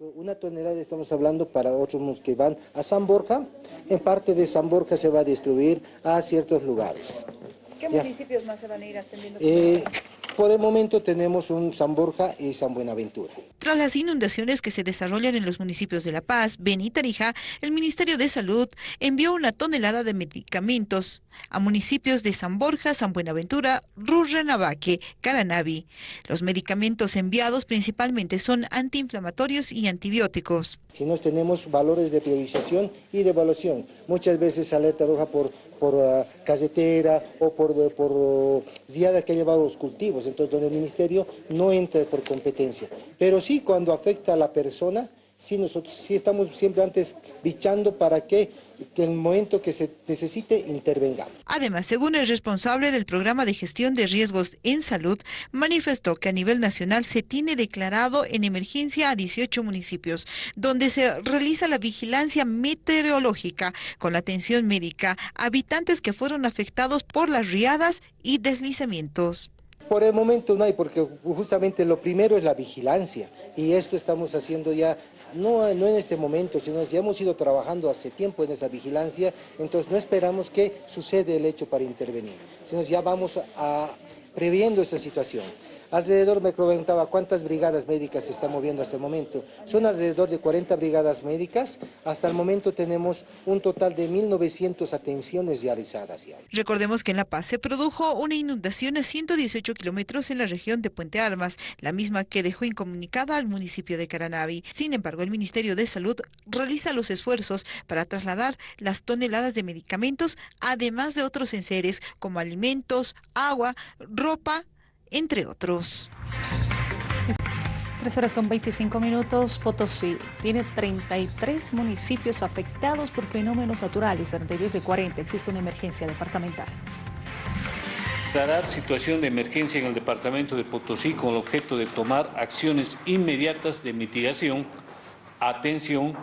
Una tonelada estamos hablando para otros que van a San Borja, en parte de San Borja se va a distribuir a ciertos lugares. ¿Qué Ya. municipios más se van a ir atendiendo? Eh, por el momento tenemos un San Borja y San Buenaventura. Tras las inundaciones que se desarrollan en los municipios de La Paz, Beni y Tarija, el Ministerio de Salud envió una tonelada de medicamentos a municipios de San Borja, San Buenaventura, Rurrenabaque, Caranavi. Los medicamentos enviados principalmente son antiinflamatorios y antibióticos. Si nos tenemos valores de priorización y de evaluación, muchas veces alerta roja por, por ah, carretera o por, de- por uh, que ha llevado los cultivos, entonces donde el ministerio no entra por competencia. Pero sí cuando afecta a la persona, sí nosotros sí estamos siempre antes bichando para que, que en el momento que se necesite intervengamos. Además, según el responsable del programa de gestión de riesgos en salud, manifestó que a nivel nacional se tiene declarado en emergencia a 18 municipios, donde se realiza la vigilancia meteorológica con la atención médica habitantes que fueron afectados por las riadas y deslizamientos. Por el momento no hay, porque justamente lo primero es la vigilancia y esto estamos haciendo ya, no, no en este momento, sino ya hemos ido trabajando hace tiempo en esa vigilancia, entonces no esperamos que suceda el hecho para intervenir, sino ya vamos a, previendo esa situación. Alrededor me preguntaba cuántas brigadas médicas se están moviendo hasta el momento. Son alrededor de 40 brigadas médicas. Hasta el momento tenemos un total de 1.900 atenciones realizadas ya. Recordemos que en La Paz se produjo una inundación a 118 kilómetros en la región de Puente Armas, la misma que dejó incomunicada al municipio de Caranavi. Sin embargo, el Ministerio de Salud realiza los esfuerzos para trasladar las toneladas de medicamentos, además de otros enseres como alimentos, agua, ropa, entre otros. Tres horas con 25 minutos, Potosí tiene 33 municipios afectados por fenómenos naturales, 32 de 40, existe una emergencia departamental. declarar situación de emergencia en el departamento de Potosí con el objeto de tomar acciones inmediatas de mitigación, atención,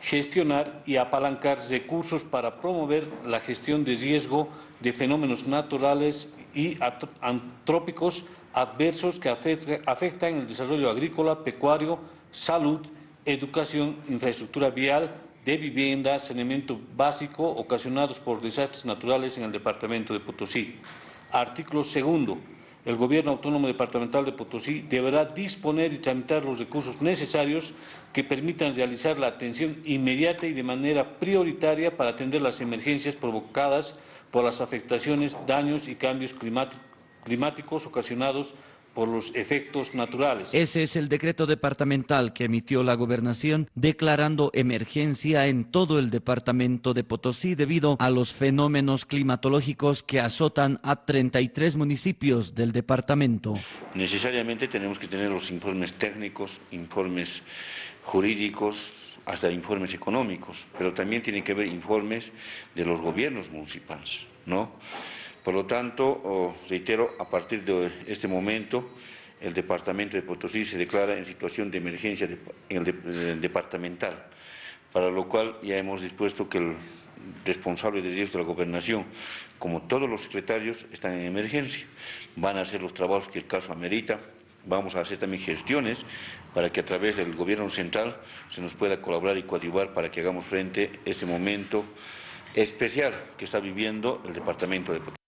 gestionar y apalancar recursos para promover la gestión de riesgo de fenómenos naturales y antrópicos adversos que afecta- afectan el desarrollo agrícola, pecuario, salud, educación, infraestructura vial, de vivienda, saneamiento básico ocasionados por desastres naturales en el departamento de Potosí. Artículo segundo. El Gobierno Autónomo Departamental de Potosí deberá disponer y tramitar los recursos necesarios que permitan realizar la atención inmediata y de manera prioritaria para atender las emergencias provocadas por las afectaciones, daños y cambios climáti- climáticos ocasionados por los efectos naturales. Ese es el decreto departamental que emitió la gobernación declarando emergencia en todo el departamento de Potosí debido a los fenómenos climatológicos que azotan a 33 municipios del departamento. Necesariamente tenemos que tener los informes técnicos, informes jurídicos, hasta informes económicos, pero también tiene que haber informes de los gobiernos municipales, ¿no? Por lo tanto, reitero, a partir de este momento, el departamento de Potosí se declara en situación de emergencia eh, departamental, para lo cual ya hemos dispuesto que el responsable de riesgos de la gobernación, como todos los secretarios, están en emergencia. Van a hacer los trabajos que el caso amerita. Vamos a hacer también gestiones para que a través del gobierno central se nos pueda colaborar y coadyuvar para que hagamos frente a este momento especial que está viviendo el departamento de Potosí.